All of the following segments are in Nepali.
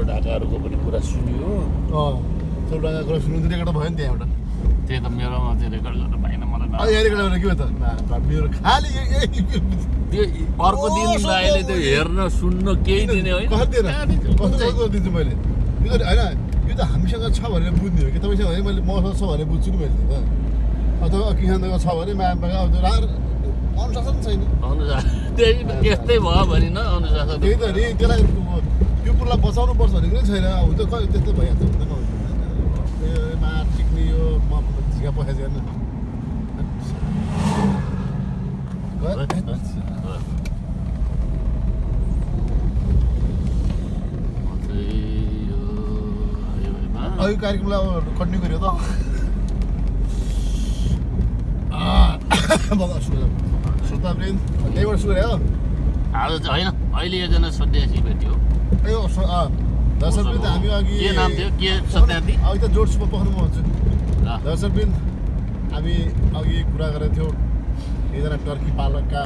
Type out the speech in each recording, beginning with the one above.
चोर ढाकाहरूको पनि कुरा सुनियो अँ चौडाका कुरा सुन्नु रेकर्ड भयो नि त्यहाँ एउटा। त्यही त मेरोमा चाहिँ रेकर्ड गर्न पाइनँ मलाई अब रेकर्ड गरेर के हो त? मेरो खालि त्यो अर्को दिन अहिले त्यो हेर्न सुन्न केही दिने होइन। दिन्छु मैले? यो त होइन यो त हामीसँग छ भनेर बुझ्ने हो कि? तपाईँसँग भने मैले मसँग छ भनेर बुझ्छु नि मैले त। अथवा किसानसँग छ भने मायासँग अब त्यो रार अनुशासन छैन। अनुशासन त्यही त्यस्तै भयो भने न अनुशासन। त्यही त नि त्यसलाई त्यो- त्यो कुरालाई बचाउनु पर्छ भनेको नै छैन। अब त्यो खै त्यस्तो भइहाल्छ। यो मार टिक्ने यो म झिका पखाएको छैन अघि कार्यक्रमलाई अब कन्टिन्यू गर्यो त। सुरु सुताप्रेन त्यहीबाट सुरु हो। आज चाहिँ होइन अहिले एकजना सन्यासी भेट्यो। ए दर्शकवृन्द हामी अघि के नाम थियो? के सत्यार्थी अघि त जोड सुप पखाउनु म भन्छु ल, दर्शकवृन्द हामी अघि कुरा गरेको थियौँ। एकजना टर्की पालकका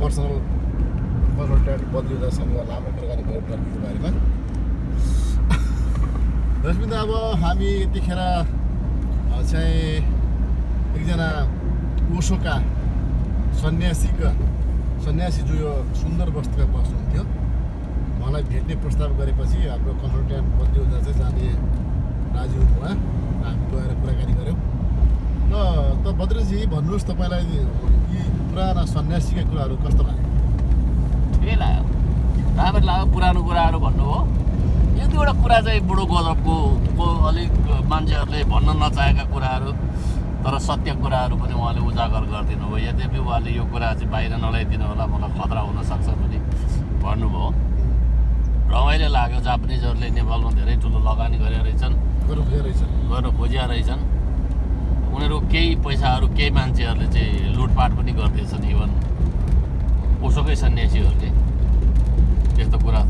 पर्सनल कन्सल्टेन्ट बद्रिदासँग लामो कुराकानी गऱ्यौँ टर्कीको बारेमा। दर्शकवृन्द अब हामी यतिखेर चाहिँ एकजना ओसोका सन्यासीका सन्यासी जो यो सुन्दर वस्तुमा बस्नुहुन्थ्यो। उहाँलाई भेट्ने प्रस्ताव गरेपछि हाम्रो कन्सल्टेन्ट बद्रिदा चाहिँ जाने राजी हुनुभयो हामी गएर कुराकानी गऱ्यौँ। र त बद्रेजी भन्नुहोस् तपाईँलाई यी पुराना सन्यासीका कुराहरू कस्तो लाग्यो? ठिकै लाग्यो। राम्रो लाग्यो पुरानो कुराहरू भन्नुभयो एक दुईवटा कुरा चाहिँ बुढो गजबको को अलिक मान्छेहरूले भन्न नचाहेका कुराहरू तर सत्य कुराहरू पनि उहाँले उजागर गरिदिनु भयो। यद्यपि उहाँले यो कुरा चाहिँ बाहिर नल्याइदिनु होला मलाई खतरा हुनसक्छ पनि भन्नुभयो। रमाइलो लाग्यो जापानिजहरूले नेपालमा धेरै ठुलो लगानी गरेका रहेछन्। गर्नु खोजिया रहेछन्। उनीहरू केही पैसाहरू केही मान्छेहरूले चाहिँ लुटपाट पनि गर्दैछन् इभन ओसोकै सन्यासीहरूले। त्यस्तो कुरा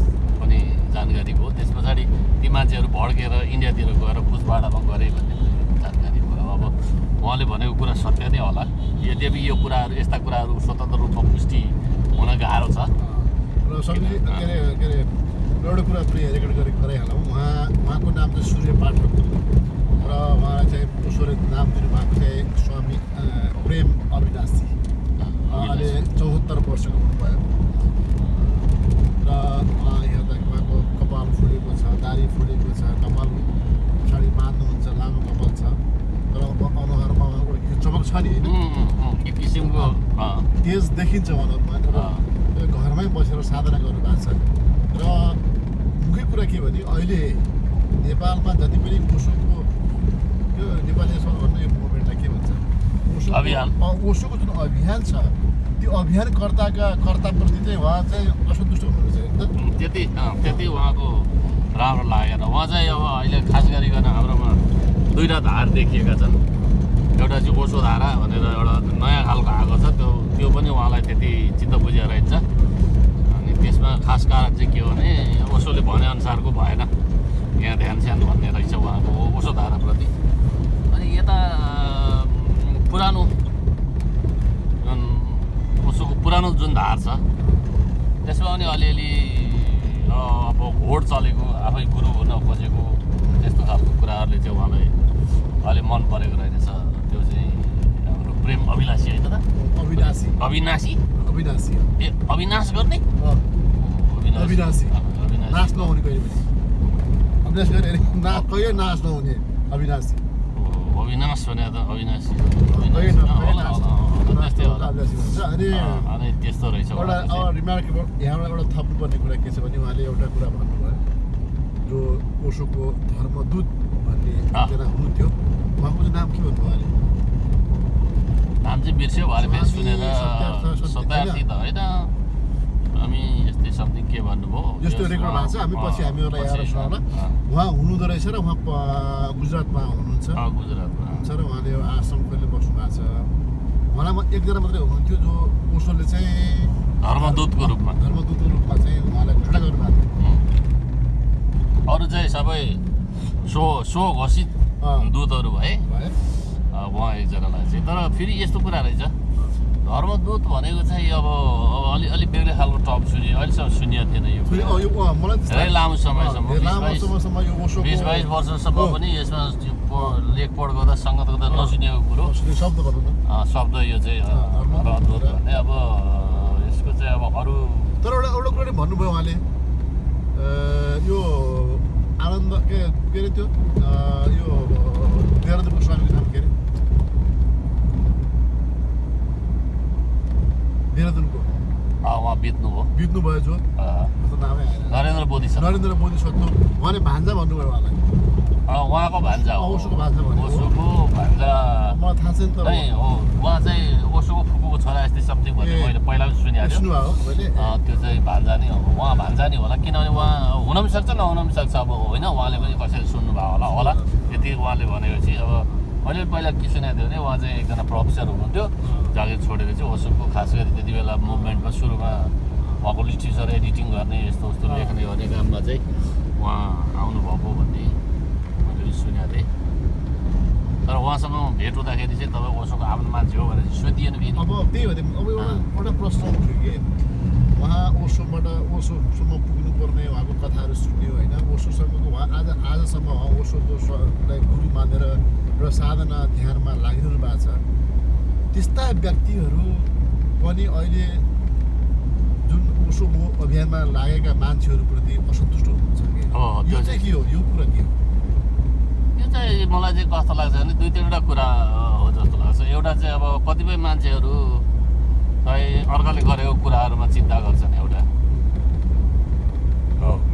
पनि जानकारी भयो। त्यस पछाडि ती मान्छेहरू भड्केर इन्डियातिर गएर पुसबाडामा गरे भन्ने जानकारी भयो। अब उहाँले भनेको कुरा सत्य नै होला। यद्यपि यो कुराहरू यस्ता कुराहरू स्वतन्त्र रूपमा पुष्टि हुन गाह्रो छ। र एउटा कुरा पनि रेकर्ड गरे गराइहालौँ उहाँ उहाँको नाम चाहिँ सूर्य पाठक र उहाँलाई चाहिँ ईश्वरले नाम दिनुभएको चाहिँ स्वामी प्रेम अविनाशी। अहिले चौहत्तर वर्षको हुनुभयो। र उहाँ हेर्दा उहाँको कपाल फुलेको छ दारी फुलेको छ कपाल पछाडि बाँध्नुहुन्छ लामो कपाल छ। तर अब अनुहारमा उहाँको चमक छ नि होइन? तेज देखिन्छ अनुहारमा र घरमै बसेर साधना गर्नुभएको छ। र मुख्य कुरा के भने अहिले नेपालमा जति पनि ओसोको त्यो नेपाली भन्नु यो मुभमेन्टलाई के भन्छ। अँ, ओसोको जुन अभियान छ त्यो अभियानकर्ताका कर्ताप्रति चाहिँ उहाँ चाहिँ असन्तुष्ट हुनुहुन्छ त्यति त्यति उहाँको राम्रो लागेन। उहाँ चाहिँ अब अहिले खास गरिकन हाम्रोमा दुईवटा धार देखिएका छन्। एउटा चाहिँ ओसो धारा भनेर एउटा नयाँ खालको आएको छ। त्यो त्यो पनि उहाँलाई त्यति चित्त बुझिया रहेछ। अनि त्यसमा खास कारण चाहिँ के हो भने ओसोले भनेअनुसारको भएन। यहाँ ध्यान स्यान भन्ने रहेछ उहाँको ओसो धाराप्रति अनि यता पुरानो जुन ओसोको पुरानो जुन धार छ त्यसमा पनि अलिअलि अब घोड चलेको आफै गुरु हुन खोजेको त्यस्तो खालको कुराहरूले चाहिँ उहाँलाई अलि मन परेको रहेछ। त्यो चाहिँ हाम्रो प्रेम अभिलाषी होइन त? अविनाशी अविनाशी। अविनाशी। ए अविनाश गर्ने? अविनाशी। नाश नहुने कहिले पनि। अविनाश गरे ना कहिले नाश नहुने अविनाशी। अविनाश भने त अविनाशी अनि त्यस्तो रहेछ एउटा रिमार्केबल यहाँबाट एउटा थप्नुपर्ने कुरा के छ भने उहाँले एउटा कुरा भन्नुभयो। जो ओसोको धर्मदूत भन्ने। एकजना हुनुहुन्थ्यो उहाँको चाहिँ नाम के भन्नुभयो उहाँले? नाम चाहिँ बिर्स्यो भरे फेरि सुनेर सत्यार्थ सत्य- सत्यार्थी त होइन हामी यस्तै समथिङ के भन्नुभयो जस्तो रेकर्ड भएको छ हामी पछि हामीहरूलाई आएर उहाँ हुनुहुँदो रहेछ र उहाँ गुजरातमा हुनुहुन्छ गुजरातमा हुन्छ र उहाँले आश्रम कहिले बस्नु भएको छ उहाँलाई म एकजना मात्रै हुनुहुन्थ्यो जो ओसोले चाहिँ धर्मदूतको रूपमा धर्मदूतको रूपमा चाहिँ उहाँलाई घोषणा गर्नुभएको थियो. अरू चाहिँ सबै सो सो घोषित। दूतहरू भए भयो उहाँ एकजनालाई चाहिँ। तर फेरि यस्तो कुरा रहेछ। धर्मदूत भनेको चाहिँ अब अब अलि अलिक बेग्लै खालको टप सुन्यो अहिलेसम्म सुनिएको थिएन यो धेरै लामो समयसम्म बिस बाइस वर्षसम्म। पनि यसमा लेखपढ गर्दा सङ्गत गर्दा नसुनेको कुरो। शब्द यो चाहिँ धर्मदूत। भन्ने अब यसको चाहिँ अब अरू तर एउटा एउटा कुरा नि भन्नुभयो उहाँले। यो आनन्द के के अरे त्यो? यो देहरादुनको स्वामीको नाम के अरे? देहरादुनको उहाँ बित्नुभयो बित्नुभयो जो नामै नरेन्द्र मोदी सर नरेन्द्र मोदी सत्नु उहाँले भान्जा भन्नुभयो उहाँलाई उहाँको भान्जा हो अँ, ओशोको भान्जा। ओशोको भान्जा मलाई थाहा छैन तर हो उहाँ चाहिँ ओशोको फुपूको छोरा यस्तै समथिङ भन्ने मैले पहिला पनि सुनेको थिएँ त्यो चाहिँ भान्जा नै हो उहाँ भान्जा नै होला किनभने उहाँ हुन पनि सक्छ नहुन पनि सक्छ अब होइन उहाँले पनि कसैले सुन्नुभयो होला होला यति उहाँले भनेपछि अब मैले पनि पहिला के सुनेको थिएँ भने उहाँ चाहिँ एकजना प्रोफेसर हुनुहुन्थ्यो। जागिर छोडेर चाहिँ ओसोको खास गरी त्यति बेला मुभमेन्टमा सुरुमा उहाँको लिट्रेचर एडिटिङ गर्ने यस्तो उस्तो। लेख्ने गर्ने काममा चाहिँ उहाँ आउनुभएको भन्ने मैले सुनेको थिएँ। तर उहाँसँग भेट हुँदाखेरि चाहिँ तपाईँ ओसोको आफ्नो मान्छे हो भनेर सोधिएन फेरि। अब त्यही हो अब एउटा एउटा प्रश्न उठ्यो कि उहाँ ओसोबाट ओसोसम्म पुग्नुपर्ने उहाँको कथाहरू सुन्यो होइन ओसोसँगको उहाँ आज आजसम्म उहाँ ओसोको गुरु मानेर एउटा साधना ध्यानमा लागिरहनु भएको छ। त्यस्ता व्यक्तिहरू पनि अहिले जुन ओसोको अभियानमा लागेका मान्छेहरूप्रति असन्तुष्ट हुनुहुन्छ कि? यो चाहिँ के हो? यो कुरा के हो? यो चाहिँ मलाई चाहिँ कस्तो लाग्छ भने दुई तिनवटा कुरा हो जस्तो लाग्छ। एउटा चाहिँ अब कतिपय मान्छेहरू चाहिँ अर्काले गरेको कुराहरूमा चिन्ता गर्छन् एउटा।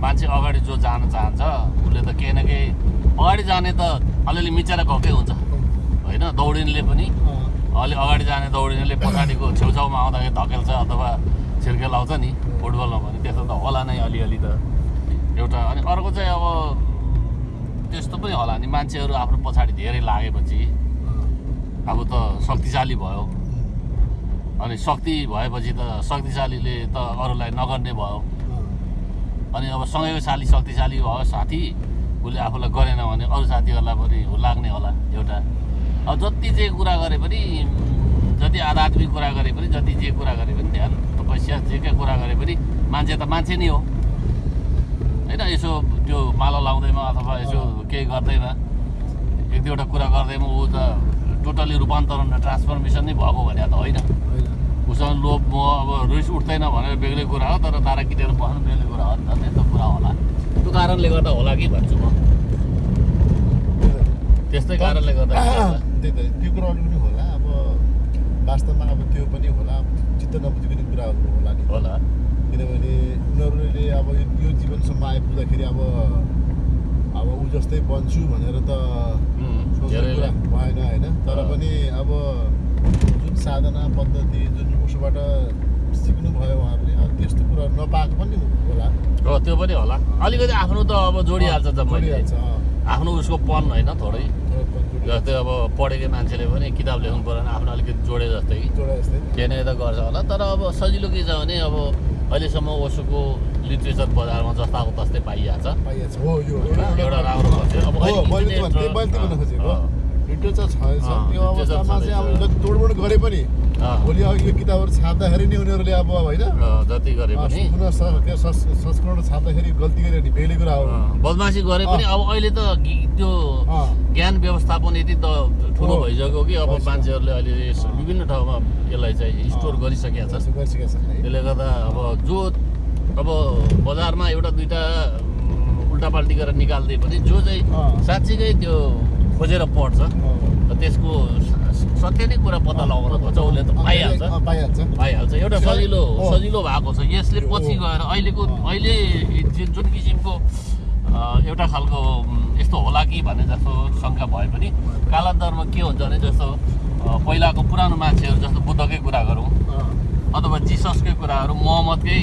मान्छे अगाडि जो जान चाहन्छ उसले त केही न केही अगाडि जाने त अलिअलि मिचेर गएकै हुन्छ। होइन दौडिनेले पनि। अलि अगाडि जाने दौडिनेले पछाडिको छेउछाउमा आउँदाखेरि धकेल्छ अथवा छिर्के लाउँछ नि फुटबलमा भने त्यस्तो त होला नै अलिअलि त। एउटा अनि अर्को चाहिँ अब त्यस्तो पनि होला नि। मान्छेहरू आफ्नो पछाडि धेरै लागेपछि अब त शक्तिशाली भयो। अनि शक्ति भएपछि त शक्तिशालीले त अरूलाई नगर्ने भयो। अनि अब सँगैको साली शक्तिशाली भयो साथी उसले आफूलाई गरेन भने अरू साथीहरूलाई पनि लाग्ने होला एउटा। अब जति जे कुरा गरे पनि जति आध्यात्मिक कुरा गरे पनि जति जे कुरा गरे पनि ध्यान तपस्या जेकै कुरा गरे पनि मान्छे त मान्छे नै हो। होइन यसो त्यो माला लाउँदैमा अथवा यसो केही गर्दैमा एक दुईवटा कुरा गर्दैमा ऊ त टोटल्ली रूपान्तरण र ट्रान्सफर्मेसन नै भएको भने त होइन। उसँग लोभ मोह अब रिस उठ्दैन भनेर बेग्लै कुरा हो तर तारा किनेर बस्नु बेग्लै कुरा हो नि त त्यस्तो कुरा होला त्यो कारणले गर्दा होला कि भन्छु म त्यस्तै कारणले गर्दा त्यही त त्यो कुराहरू पनि होला अब वास्तवमा अब त्यो पनि होला चित्त नबुझेको कुराहरू होला नि होला किनभने उनीहरूले अब यो- जीवनसम्म आइपुग्दाखेरि अब अब ऊ जस्तै बन्छु भनेर त सोच्ने कुरा भएन होइन तर। पनि अब साधना पद्धति जुन उसबाट सिक्नुभयो उहाँहरूले अब त्यस्तो कुरा नपाएको पनि होला। हो त्यो पनि होला। अलिकति आफ्नो त अब जोडिहाल्छ जम्मै। आफ्नो उसको पन होइन थोरै। जस्तै अब पढेकै मान्छेले पनि किताब लेख्नु पऱ्यो भने आफ्नो अलिकति जोडे जस्तै। जस्तै। त्यही त गर्छ होला। तर अब सजिलो के छ भने अब अहिलेसम्म ओसोको लिट्रेचर बजारमा जस्ताको तस्तै पाइहाल्छ। एउटा राम्रो लिटरेचर अँ, त्यो अवस्थामा चाहिँ अब तोडमोड गरे पनि भोलि अब यो किताबहरू छाप्दाखेरि नि उनीहरूले अब होइन जति गरे पनि संस्करण छाप्दाखेरि गल्ती गऱ्यो भने बेग्लै कुरा हो बदमासी गरे पनि अब अहिले त त्यो ज्ञान व्यवस्थापन यति त ठुलो। भइसक्यो कि अब। मान्छेहरूले अहिले। विभिन्न ठाउँमा यसलाई चाहिँ स्टोर। गरिसकेका छन् गरिसकेका छन् त्यसले गर्दा अब जो अब बजारमा एउटा दुइटा उल्टापाल्टी गरेर निकाल्दै पनि जो चाहिँ। साँच्चीकै त्यो खोजेर पढ्छ। र त्यसको सत्य नै कुरा पत्ता लगाउन खोज्छ उसले त पाइहाल्छ। पाइहाल्छ। पाइहाल्छ। एउटा सजिलो। सजिलो भएको छ। यसले। पछि गएर अहिलेको। अहिले जुन किसिमको एउटा खालको यस्तो होला कि भन्ने जस्तो शङ्का भए पनि कालान्तरमा के हुन्छ भने जस्तो पहिलाको पुरानो मान्छेहरू जस्तो बुद्धकै कुरा गरौँ। अथवा जिससकै कुराहरू मोहम्मदकै।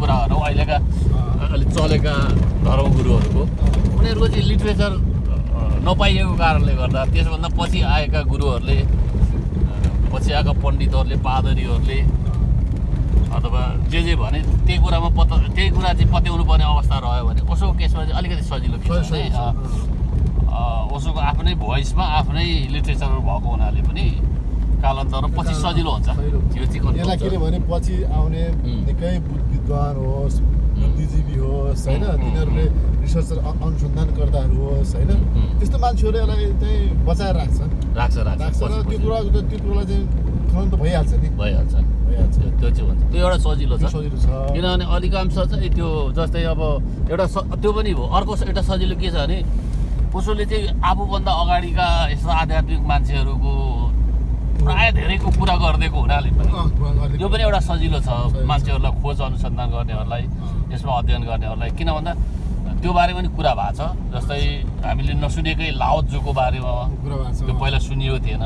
कुराहरू अहिलेका अँ, अलिक चलेका धर्मगुरुहरूको। उनीहरूको चाहिँ लिट्रेचर नपाइएको कारणले गर्दा त्यसभन्दा पछि आएका गुरुहरूले पछि आएका पण्डितहरूले पादरीहरूले अथवा जे जे भने त्यही कुरामा पत्ता त्यही कुरा चाहिँ पत्याउनु पर्ने अवस्था रह्यो भने उसोको केसमा चाहिँ अलिकति सजिलो उसोको आफ्नै भोइसमा आफ्नै लिट्रेचर भएको हुनाले पनि कालान्तरमा पछि सजिलो हुन्छ। चाहिँ यसलाई के control अरे भने पछि आउने। निकै बुद्ध- विद्वान होस् बुद्धिजीवी होस् होइन? तिनीहरूले रिसर्च अनुसन्धानकर्ताहरू होस् होइन। त्यस्तो मान्छेहरू यसलाई चाहिँ बचाएर राख्छ। राख्छ राख्छ। र त्यो कुरा त्यो कुरालाई चाहिँ तुरन्त भइहाल्छ नि। भइहाल्छ। भइहाल्छ। त्यो चाहिँ हुन्छ। त्यो एउटा सजिलो छ। सजिलो छ। किनभने अधिकांश चाहिँ त्यो जस्तै अब एउटा स त्यो पनि हो। अर्को एउटा सजिलो के छ भने उसोले चाहिँ आफूभन्दा अगाडिका यस्तो आध्यात्मिक मान्छेहरूको प्राय धेरैको कुरा गरिदिएको हुनाले पनि यो पनि एउटा सजिलो छ। मान्छेहरूलाई खोज अनुसन्धान गर्नेहरूलाई। यसमा अध्ययन गर्नेहरूलाई किन भन्दा त्यो बारे पनि कुरा भएको छ जस्तै हामीले नसुनेकै लाओजुको बारेमा त्यो पहिला सुनिएको थिएन।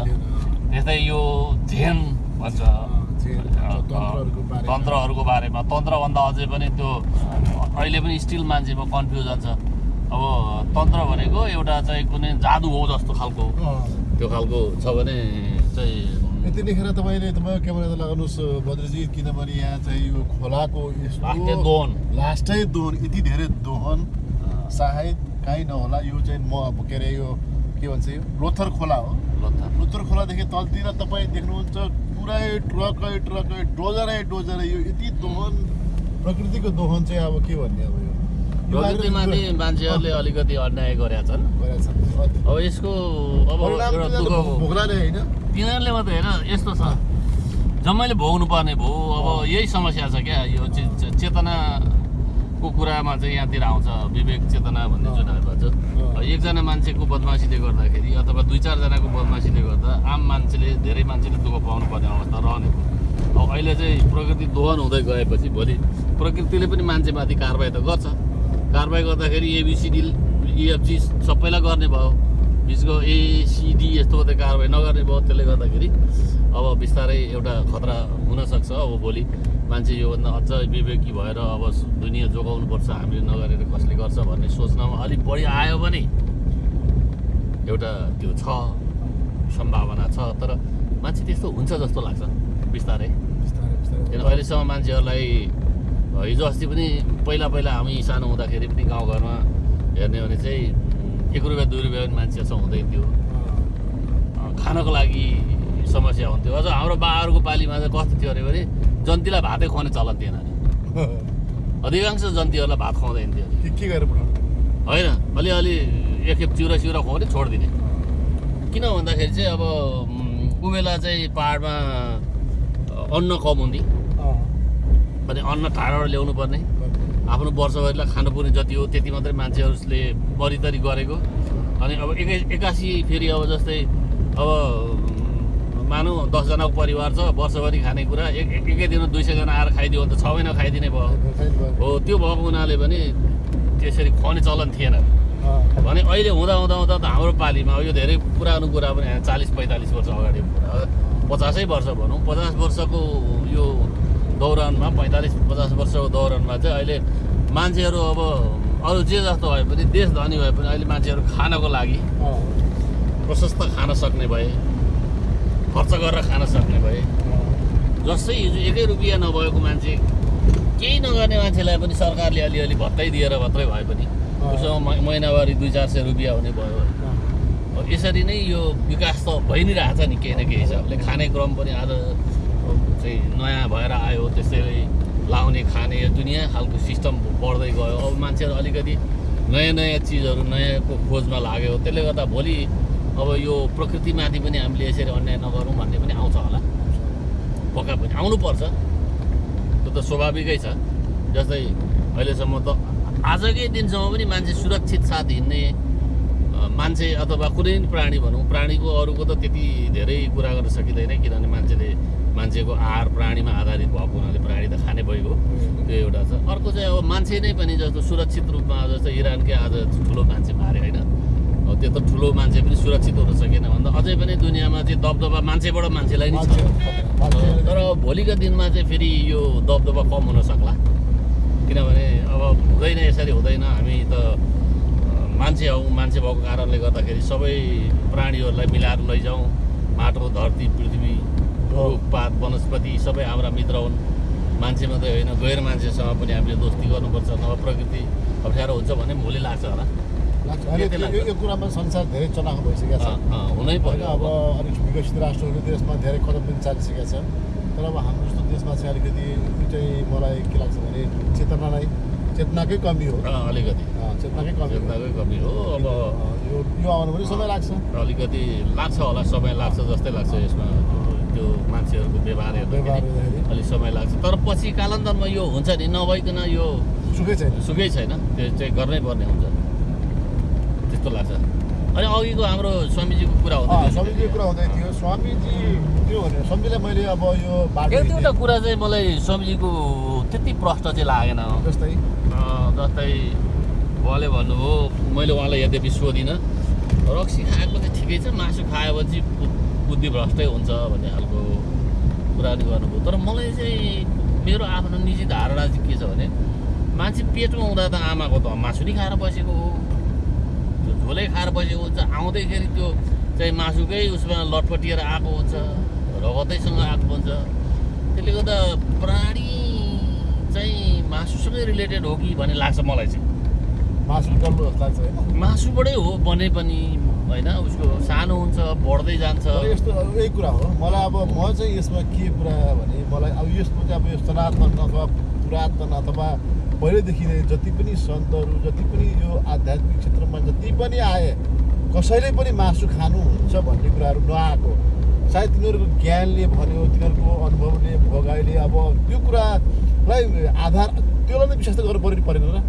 त्यस्तै यो झेन भन्छ तन्त्रहरूको बारेमा। तन्त्रभन्दा अझै पनि त्यो अहिले पनि स्टिल मान्छेमा कन्फ्युजन छ अब तन्त्र भनेको एउटा चाहिँ कुनै जादु हो जस्तो खालको। त्यो खालको छ भने चाहिँ यतिखेर तपाईँले तपाईँ क्यामेरा त लगाउनुहोस् बद्रजी किनभने यहाँ चाहिँ यो खोलाको दोहन। लास्टै दोहन यति धेरै दोहन सायद काहीँ नहोला। यो चाहिँ म अब के अरे यो के भन्छ यो? लोथर खोला हो। लोथर। लोथर खोलादेखि तलतिर तपाईँ देख्नुहुन्छ पुरै ट्रकै ट्रकै डोजरै डोजरै यो यति दोहन प्रकृतिको दोहन चाहिँ अब के भन्ने अब यो? प्रकृतिमाथि मान्छेहरूले अलिकति अन्याय गरेका छन्। अब यसको अब भोग्ला नै होइन। तिनीहरूले मात्रै होइन यस्तो छ। जम्मैले भोग्नु पर्ने भयो अब यही समस्या छ क्या यो चेतनाको कुरामा चाहिँ यहाँतिर आउँछ विवेक चेतना भन्ने जुन भन्छ। एकजना मान्छेको बदमासीले गर्दाखेरि अथवा दुई चारजनाको बदमासीले गर्दा आम मान्छेले धेरै मान्छेले दुःख पाउनु पर्ने अवस्था रहने भयो अब अहिले चाहिँ प्रकृति दोहन हुँदै गएपछि भोलि प्रकृतिले पनि मान्छेमाथि कारवाही त गर्छ। कारवाही गर्दाखेरि एबिसिडी इएफजी सबैलाई गर्ने भयो। बिचको एसिडी यस्तो मात्रै कारवाही नगर्ने भयो त्यसले गर्दाखेरि अब बिस्तारै एउटा खतरा हुनसक्छ अब भोलि। मान्छे योभन्दा अझ विवेकी भएर अब दुनियाँ जोगाउनुपर्छ हामीले नगरेर कसले गर्छ भन्ने सोच्नमा अलिक बढी आयो भने एउटा त्यो छ सम्भावना छ तर मान्छे त्यस्तो हुन्छ जस्तो लाग्छ बिस्तारै। किन अहिलेसम्म मान्छेहरूलाई हिजो अस्ति पनि पहिला पहिला हामी सानो हुँदाखेरि पनि गाउँघरमा हेर्ने भने चाहिँ एक रुपियाँ दुई रुपियाँ पनि मान्छे छ हुँदैन थियो। खानको लागि समस्या हुन्थ्यो। अझ हाम्रो बाबाहरूको पालिमा चाहिँ कस्तो थियो अरे भने जन्तीलाई भातै खुवाउने चलन थिएन अरे। अधिकांश जन्तीहरूलाई भात खुवाउँदैन थियो के गरेर होइन अलिअलि एकखेप चिउरा चिउरा खुवाउने छोडिदिने। किन भन्दाखेरि चाहिँ अब उम्, ऊ बेला चाहिँ पाहाडमा अन्न कम हुन्थे अनि अन्न टाढाबाट ल्याउनु पर्ने आफ्नो वर्षभरिलाई खानुपर्ने जति हो त्यति मात्रै मान्छेहरूले बरितरी गरेको। अनि अब एकै एक्कासी फेरि अब जस्तै अब मानौँ दसजनाको परिवार छ वर्षभरि खानेकुरा एक एक- एकै दिनमा दुई सयजना आएर खाइदियो भने त छ महिना खाइदिने भयो। हो त्यो भएको हुनाले पनि त्यसरी खुवाउने चलन थिएन। भने अहिले हुँदा हुँदा हुँदा त हाम्रो पालिमा यो धेरै पुरानो कुरा पनि चालिस पैँतालिस वर्ष अगाडिको कुरा पचासै वर्ष भनौँ पचास वर्षको यो दौरानमा पैँतालिस पचास वर्षको दौरानमा चाहिँ अहिले मान्छेहरू अब अरू जे जस्तो भए पनि देश धनी भए पनि अहिले मान्छेहरू खानको लागि प्रशस्त खान सक्ने भए खर्च गरेर खान सक्ने भए जस्तै हिजो एकै रुपियाँ नभएको मान्छे केही नगर्ने मान्छेलाई पनि सरकारले अलिअलि भत्तै दिएर मात्रै भए पनि उसमा म- महिनावारी दुई चार सय रुपियाँ हुने भयो अब यसरी नै यो विकास त भइ नै रहेछ नि केही न केही हिसाबले। खाने क्रम पनि आज चाहिँ नयाँ भएर आयो त्यसैले लाउने खाने यो दुनियाँ खालको सिस्टम बढ्दै गयो। अब मान्छेहरू अलिकति नयाँ नयाँ चिजहरू नयाँको खोजमा लाग्यो। त्यसले गर्दा भोलि अब यो प्रकृतिमाथि पनि हामीले यसरी अन्याय नगरौँ भन्ने पनि आउँछ होला। पक्का पनि आउनुपर्छ। त्यो त स्वाभाविकै छ। जस्तै अहिलेसम्म त आजकै दिनसम्म पनि मान्छे सुरक्षित साथ हिँड्ने मान्छे अथवा कुनै पनि प्राणी भनौँ प्राणीको अरूको त त्यति धेरै कुरा गर्न सकिँदैन किनभने मान्छेले मान्छेको आहार प्राणीमा आधारित भएको हुनाले प्राणी त खाने भइगयो त्यो एउटा छ। अर्को चाहिँ अब मान्छे नै पनि जस्तो सुरक्षित रूपमा जस्तो इरानकै आज ठुलो मान्छे मारे होइन। त्यो त ठुलो मान्छे पनि सुरक्षित हुन सकेन भन्दा अझै पनि दुनियाँमा चाहिँ दबदबा मान्छेबाट मान्छेलाई नै छ। तर भोलिको दिनमा चाहिँ फेरि यो दबदबा कम हुन सक्ला। किनभने अब हुँदैन यसरी हुँदैन। हामी त मान्छे हौ। मान्छे भएको कारणले गर्दाखेरि सबै प्राणीहरूलाई मिलाएर लैजाउँ। माटो धरती पृथ्वी रुखपात वनस्पति सबै हाम्रा मित्र हुन्। मान्छे मात्रै होइन गैर मान्छेसँग पनि हामीले दोस्ती गर्नुपर्छ नभए प्रकृति अप्ठ्यारो हुन्छ भन्ने भोलि लाग्छ होला। यो- कुरामा संसार धेरै चलाएको भइसकेको छ। हुनै पर्यो। अब अलिक विकसित राष्ट्रहरू देशमा धेरै कदम पनि चालिसकेका छ तर अब हाम्रो जस्तो देशमा चाहिँ अलिकति चाहिँ मलाई के लाग्छ भने चेतना नै चेतनाकै कमी हो। अलिकति। चेतनाकै कमी चेतनाकै कमी हो। अब यो यो आउनु पनि समय लाग्छ। अलिकति लाग्छ होला समय लाग्छ जस्तै लाग्छ यसमा। मान्छेहरूको व्यवहार हेर्दाखेरि अलिक समय लाग्छ। तर पछि कालान्तरमा यो हुन्छ नि नभइकन यो सुखै छैन। सुकै छैन। त्यो चाहिँ गर्नै पर्ने हुन्छ। त्यस्तो लाग्छ। अनि अघिको हाम्रो स्वामीजीको कुरा हुँदै स्वामीजीको कुरा हुँदै थियो। स्वामीजी त्यो भने स्वामीजीलाई मैले अब यो एक दुईवटा। कुरा चाहिँ मलाई स्वामीजीको त्यति प्रष्ट चाहिँ लागेन जस्तै? जस्तै उहाँले भन्नुभयो मैले उहाँलाई यद्यपि सोधिनँ। रक्सी खाएको चाहिँ ठिकै छ। मासु खाएपछि बुद्धि भ्रष्टै हुन्छ भन्ने खालको कुरा नि गर्नुभयो। तर मलाई चाहिँ मेरो आफ्नो निजी धारणा चाहिँ के छ भने मान्छे पेटमा हुँदा त आमाको त मासु नि खाएर बसेको हो। त्यो झोलै खाएर बसेको हुन्छ। आउँदैखेरि त्यो चाहिँ मासुकै उसमा लटपटिएर आएको हुन्छ रगतैसँग आएको हुन्छ। त्यसले गर्दा प्राणी चाहिँ मासुसँगै रिलेटेड हो कि भन्ने लाग्छ मलाई चाहिँ। मासु लाग्छ मासुबाटै हो बने पनि। होइन उसको सानो हुन्छ बढ्दै जान्छ यस्तो यही कुरा हो मलाई अब म चाहिँ यसमा के कुरा भने मलाई अब यसमा चाहिँ अब यो सनातन अथवा पुरातन अथवा पहिल्यैदेखि नै जति पनि सन्तहरू जति पनि यो आध्यात्मिक क्षेत्रमा जति पनि आए कसैले पनि मासु खानुहुन्छ भन्ने कुराहरू नआएको सायद तिनीहरूको ज्ञानले भन्यो तिनीहरूको अनुभवले भोगाइले अब त्यो कुरालाई आधार त्यसलाई नै विश्वास त गर्नु पऱ्यो परेन र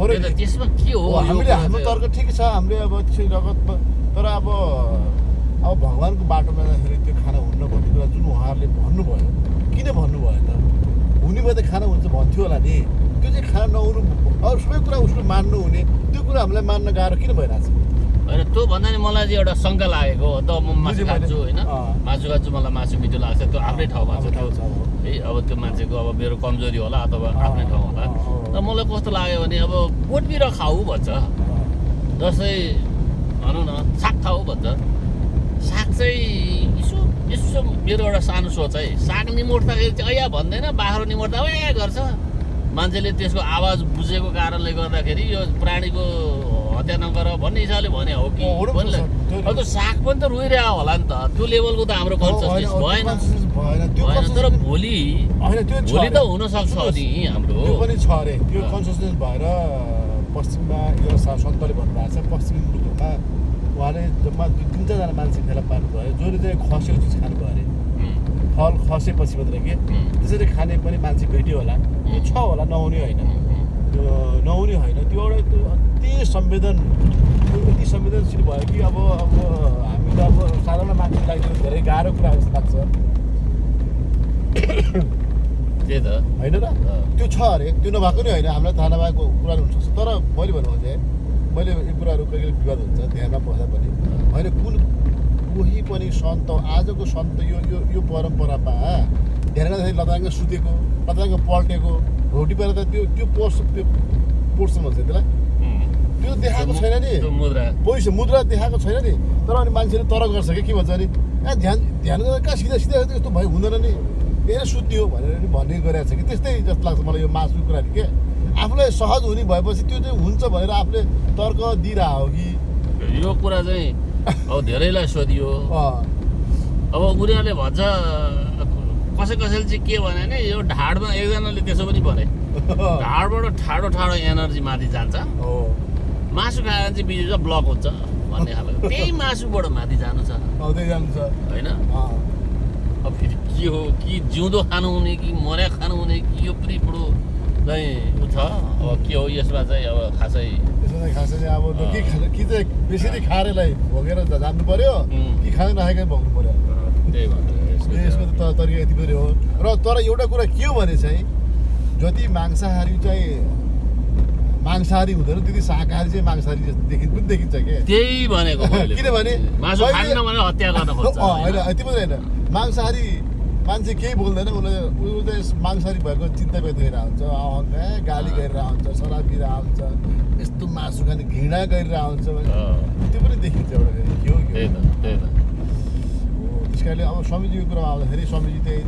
पऱ्यो त्यही त नि? त्यसमा के हो हामीले हाम्रो? तर्क ठिक छ हामीले अब रगतमा तर अब अब भगवान्को बाटोमा जाँदाखेरि त्यो खाना हुन्न भन्ने कुरा जुन उहाँहरूले भन्नुभयो किन भन्नुभयो त? हुने भए त खाना हुन्छ भन्थ्यो होला नि। त्यो चाहिँ खाना नहुनु अरू सबै कुरा उसको मान्नु हुने त्यो कुरा हामीलाई मान्न गाह्रो किन भइरहेको छ होइन त्यो भन्दा नि मलाई चाहिँ एउटा शङ्का लागेको हो। त म मासु। खान्छु होइन। मासु खान्छु मलाई मासु मिठो लाग्छ। त्यो आफ्नै ठाउँमा छ त्यो। है। अब त्यो मान्छेको अब मेरो कमजोरी होला अथवा आफ्नै ठाउँ होला। र मलाई कस्तो लाग्यो भने अब बोटबिर खाऊ भन्छ। जस्तै भनौँ न साग खाऊ भन्छ साग चाहिँ यसो यसो मेरो एउटा सानो सोच है। साग निमोड्दाखेरि चाहिँ ऐया भन्दैन बाख्रो निमोड्दा ए गर्छ। मान्छेले त्यसको आवाज बुझेको कारणले गर्दाखेरि यो प्राणीको हत्या नगर भन्ने हिसाबले भने हो कि अँ, हुनु भन्ने सक्छ। त्यो- अब त्यो साग पनि त रोइरहेको होला नि त। त्यो लेभलको त हाम्रो कन्सियसनेस भएन। भएन। तर भोलि भोलि त। हुनसक्छ नि हाम्रो। पनि छ अरे त्यो। कन्सियसनेस भएर पश्चिममा यो सन्तले भन्नुभएको छ पश्चिमी मुलुकहरूमा उहाँले जम्मा दुई तिन चारजना मान्छे फेला पार्नुभयो जसले चाहिँ खसेको चिज खानुभयो अरे। फल खसेपछि मात्रै के? त्यसरी खाने पनि मान्छे भेट्यो होला। त्यो छ होला नहुने होइन। त्यो नहुने होइन त्यो एउटा त्यो अति संवेदन यति संवेदनशील भयो कि अब अब हामी त अब साधारण मान्छेको लागि धेरै गाह्रो कुरा जस्तो लाग्छ। त। होइन र। त्यो छ अरे। त्यो नभएको नि होइन। हामीलाई थाहा नभएको कुरा हुनसक्छ तर मैले भन्नु चाहिँ मैले यो कुराहरू कहिले विवाद हुन्छ? ध्यानमा बस्दा पनि। होइन कुन कोही पनि सन्त आजको सन्त यो यो यो परम्परामा ध्यान गर्दाखेरि लताङ्ग सुतेको लताङ्ग पल्टेको रोटी पेर त त्यो त्यो पोर्स त्यो पोर्सन भन्छ त्यसलाई। त्यो देखाएको छैन नि। पैसा मुद्रा। देखाएको छैन नि। तर अनि मान्छेले तर गर्छ कि के भन्छ नि ए ध्यान ध्यान गरेर कहाँ सिधा सिधा यस्तो भयो हुँदैन नि। ए सुत्यो भनेर नि भन्ने गरेको छ कि? त्यस्तै जस्तो लाग्छ मलाई यो मासुको कुरा के? आफूलाई सहज हुने भएपछि त्यो चाहिँ हुन्छ भनेर आफूले तर्क दिइरहेको हो कि? यो कुरा चाहिँ अब धेरैलाई सोधियो। अब उनीहरूले भन्छ कसै कसैले चाहिँ के भने नि यो ढाडमा एकजनाले त्यसो पनि भने। ढाडबाट ठाडो ठाडो एनर्जी माथि जान्छ। हो। मासु खाएर चाहिँ बिजुवा ब्लक हुन्छ भन्ने खालको। त्यही मासुबाट माथि जानु छ। होइन? के हो कि जिउँदो खानु हुने कि मर्या खानु हुने कि यो पनि बुढो चाहिँ छ अब के हो यसमा चाहिँ अब खासै खासै अब। के कि चाहिँ बेसी खारेलाई भोगेर जा- जानु पर्यो उम्. कि खाना नखाएकै भोग्नु पर्यो त्यही भनेर यसको त तरिका यति मात्रै हो र तर एउटा कुरा के हो भने चाहिँ जति मांसाहारी चाहिँ मांसाहारी हुँदैन त्यति शाकाहारी चाहिँ मांसाहारी जस्तो देखि पनि देखिन्छ के त्यही भनेको किनभने होइन? यति मात्रै होइन मांसाहारी मान्छे केही बोल्दैन उसले ऊ चाहिँ मांसाहारी भएको चिन्ता हुन्छ अहङ्ग ए, गाली हुन्छ शराब पिरहेको हुन्छ यस्तो मासु खाने घृणा भने अँ, त्यो पनि देखिन्छ एउटा त्यस कारणले अब स्वामीजीको कुरामा आउँदाखेरि स्वामीजी त्यही